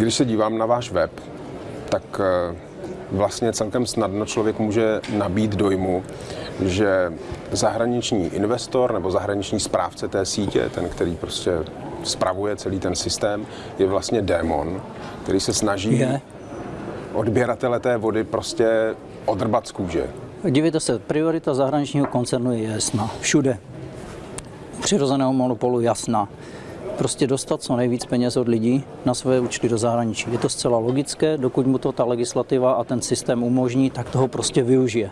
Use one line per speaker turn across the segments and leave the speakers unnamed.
Když se dívám na váš web, tak eh, vlastně celkem snadno člověk může nabít dojmu, že zahraniční investor nebo zahraniční správce té sítě, ten, který prostě spravuje celý ten systém, je vlastně démon, který se snaží
Je.
odběratele té vody prostě odrbat z kůže.
Dívejte se, priorita zahraničního koncernu je jasná. Všude. Přirozeného monopolu jasná. Prostě dostat co nejvíc peněz od lidí na své účty do zahraničí. Je to zcela logické, dokud mu to ta legislativa a ten systém umožní, tak toho prostě využije.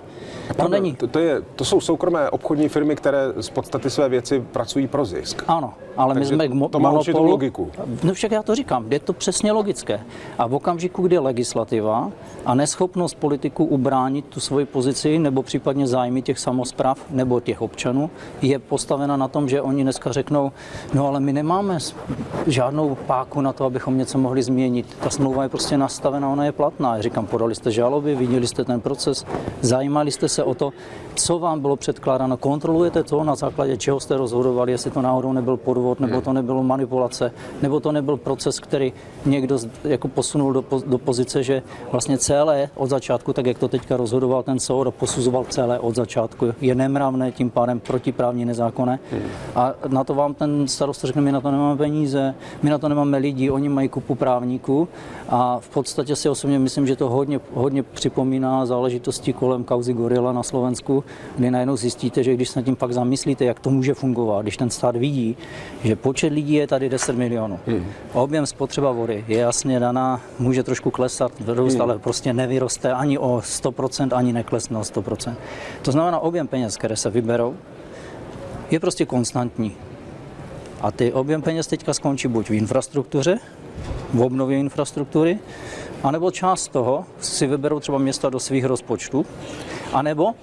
To
Pardon,
není.
To, to, je, to jsou soukromé obchodní firmy, které z podstaty své věci pracují pro zisk.
Ano, ale my
Takže
jsme k mo-
to má
monopolu.
logiku.
No však já to říkám, je to přesně logické. A v okamžiku, kdy legislativa a neschopnost politiků ubránit tu svoji pozici nebo případně zájmy těch samozpráv nebo těch občanů je postavena na tom, že oni dneska řeknou, no ale my nemáme s- žádnou páku na to, abychom něco mohli změnit. Ta smlouva je prostě nastavená, ona je platná. Já říkám, podali jste žaloby, viděli jste ten proces, zajímali jste se o to, co vám bylo předkládáno, kontrolujete to, na základě čeho jste rozhodovali, jestli to náhodou nebyl podvod, nebo to nebylo manipulace, nebo to nebyl proces, který někdo jako posunul do, do pozice, že vlastně celé od začátku, tak jak to teďka rozhodoval ten soud a posuzoval celé od začátku, je nemravné, tím pádem protiprávně nezákonné. A na to vám ten starosta řekne, my na to nemáme peníze, my na to nemáme lidi, oni mají kupu právníků a v podstatě si osobně myslím, že to hodně, hodně připomíná záležitosti kolem kauzy Gorila na Slovensku, kdy najednou zjistíte, že když se nad tím pak zamyslíte, jak to může fungovat, když ten stát vidí, že počet lidí je tady 10 milionů, objem spotřeba vody je jasně daná, může trošku klesat, růst, ale prostě nevyroste ani o 100%, ani neklesne o 100%. To znamená, objem peněz, které se vyberou, je prostě konstantní. A ty objem peněz teďka skončí buď v infrastruktuře, v obnově infrastruktury, anebo část toho si vyberou třeba města do svých rozpočtů, anebo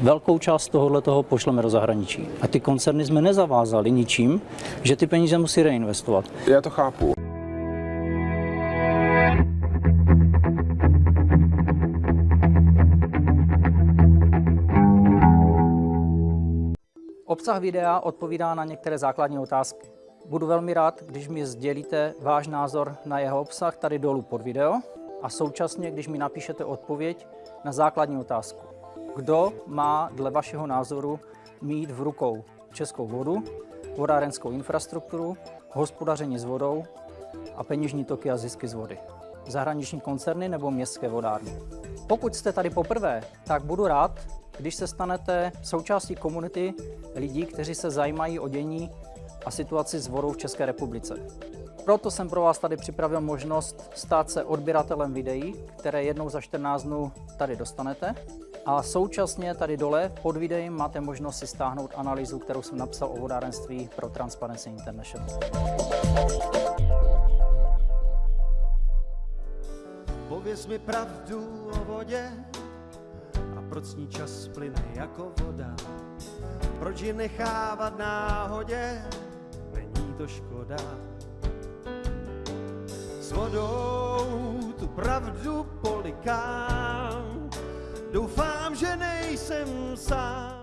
velkou část tohohle toho pošleme do zahraničí. A ty koncerny jsme nezavázali ničím, že ty peníze musí reinvestovat.
Já to chápu.
Obsah videa odpovídá na některé základní otázky. Budu velmi rád, když mi sdělíte váš názor na jeho obsah tady dolů pod video a současně, když mi napíšete odpověď na základní otázku. Kdo má dle vašeho názoru mít v rukou českou vodu, vodárenskou infrastrukturu, hospodaření s vodou a peněžní toky a zisky z vody? Zahraniční koncerny nebo městské vodárny? Pokud jste tady poprvé, tak budu rád, když se stanete součástí komunity lidí, kteří se zajímají o dění a situaci vodou v České republice. Proto jsem pro vás tady připravil možnost stát se odběratelem videí, které jednou za 14 dnů tady dostanete. A současně tady dole pod videem máte možnost si stáhnout analýzu, kterou jsem napsal o vodárenství pro Transparency International.
Pověz mi pravdu o vodě proč s ní čas plyne jako voda. Proč ji nechávat náhodě, není to škoda. S vodou tu pravdu polikám, doufám, že nejsem sám.